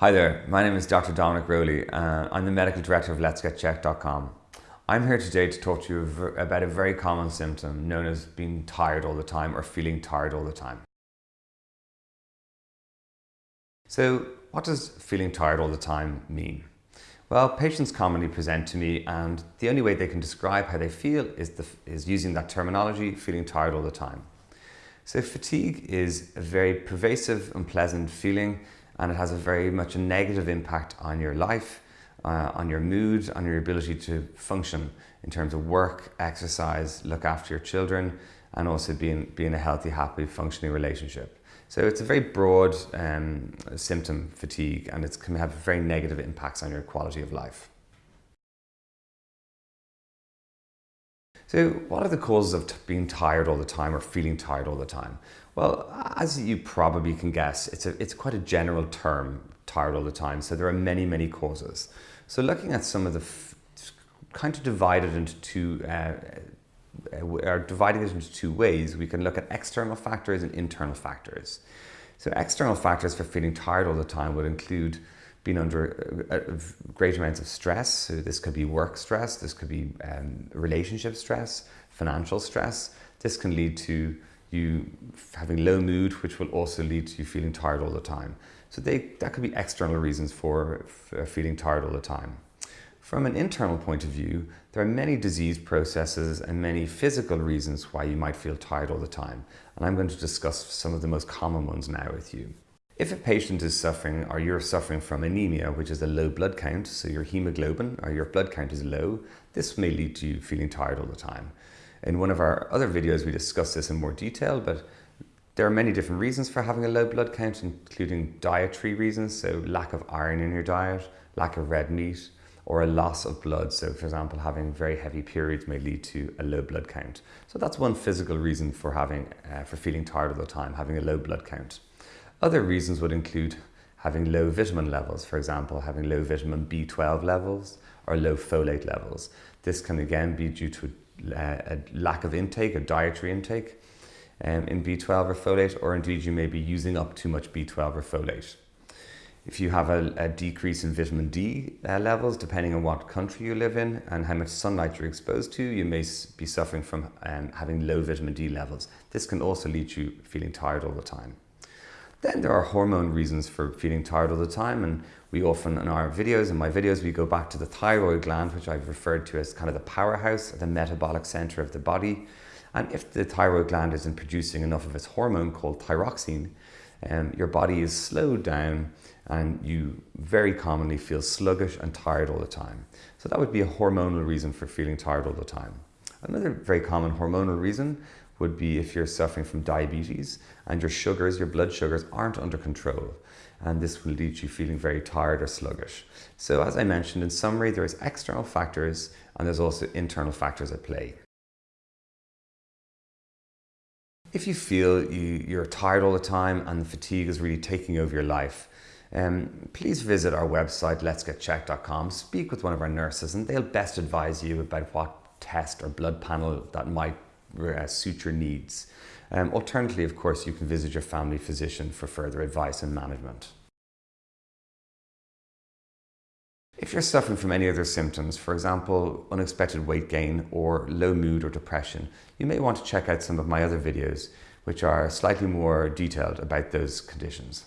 Hi there, my name is Dr. Dominic Rowley. I'm the medical director of Let'sGetChecked.com. I'm here today to talk to you about a very common symptom known as being tired all the time or feeling tired all the time. So what does feeling tired all the time mean? Well, patients commonly present to me and the only way they can describe how they feel is, the, is using that terminology, feeling tired all the time. So fatigue is a very pervasive, unpleasant feeling and it has a very much a negative impact on your life, uh, on your mood, on your ability to function in terms of work, exercise, look after your children, and also being, being a healthy, happy, functioning relationship. So it's a very broad um, symptom, fatigue, and it can have very negative impacts on your quality of life. So what are the causes of being tired all the time or feeling tired all the time? Well, as you probably can guess, it's, a, it's quite a general term, tired all the time. So there are many, many causes. So looking at some of the kind of divided into two uh, uh, are dividing it into two ways. We can look at external factors and internal factors. So external factors for feeling tired all the time would include being under uh, uh, great amounts of stress. So this could be work stress, this could be um, relationship stress, financial stress. This can lead to you having low mood, which will also lead to you feeling tired all the time. So they, that could be external reasons for, feeling tired all the time. From an internal point of view, there are many disease processes and many physical reasons why you might feel tired all the time. And I'm going to discuss some of the most common ones now with you. If a patient is suffering or you're suffering from anemia, which is a low blood count, so your hemoglobin or your blood count is low, this may lead to you feeling tired all the time. In one of our other videos, we discuss this in more detail, but there are many different reasons for having a low blood count, including dietary reasons, so lack of iron in your diet, lack of red meat, or a loss of blood. So for example, having very heavy periods may lead to a low blood count. So that's one physical reason for having, uh, for feeling tired all the time, having a low blood count. Other reasons would include having low vitamin levels, for example, having low vitamin B12 levels or low folate levels. This can again be due to a lack of intake, a dietary intake um, in B12 or folate, or indeed you may be using up too much B12 or folate. If you have a, a decrease in vitamin D uh, levels, depending on what country you live in and how much sunlight you're exposed to, you may be suffering from um, having low vitamin D levels. This can also lead you feeling tired all the time. Then there are hormone reasons for feeling tired all the time and we often in our videos, in my videos, we go back to the thyroid gland, which I've referred to as kind of the powerhouse, the metabolic center of the body. And if the thyroid gland isn't producing enough of its hormone called thyroxine, um, your body is slowed down and you very commonly feel sluggish and tired all the time. So that would be a hormonal reason for feeling tired all the time. Another very common hormonal reason would be if you're suffering from diabetes and your sugars, your blood sugars aren't under control. And this will lead you feeling very tired or sluggish. So as I mentioned, in summary, there's external factors and there's also internal factors at play. If you feel you, you're tired all the time and the fatigue is really taking over your life, um, please visit our website, letsgetchecked.com, speak with one of our nurses and they'll best advise you about what test or blood panel that might uh, suit your needs. Um, alternatively, of course, you can visit your family physician for further advice and management. If you're suffering from any other symptoms, for example, unexpected weight gain or low mood or depression, you may want to check out some of my other videos, which are slightly more detailed about those conditions.